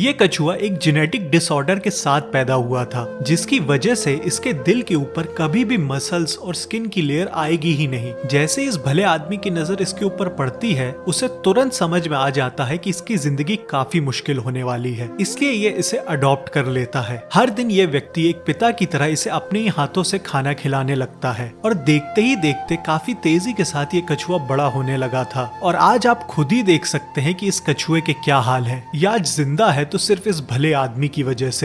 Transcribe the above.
ये कछुआ एक जेनेटिक डिसऑर्डर के साथ पैदा हुआ था, जिसकी वजह से इसके दिल के ऊपर कभी भी मसल्स और स्किन की लेयर आएगी ही नहीं। जैसे इस भले आदमी की नज़र इसके ऊपर पड़ती है, उसे तुरंत समझ में आ जाता है कि इसकी ज़िंदगी काफ़ी मुश्किल होने वाली है। इसलिए ये इसे अडॉप्ट कर लेता है। हर दिन ये व्यक्ति एक पिता की तरह इसे अपने ही हाथों से खाना खिलाने लगता है, और देखते ही देखते काफ़ी तेज़ी के साथ ये कछुआ बड़ा होने लगा था। और आज आप खुद ही देख सकते हैं कि इस कछुए के क्या हाल है। ये आज ज़िंदा है तो सिर्फ़ इस भले आदमी की वजह से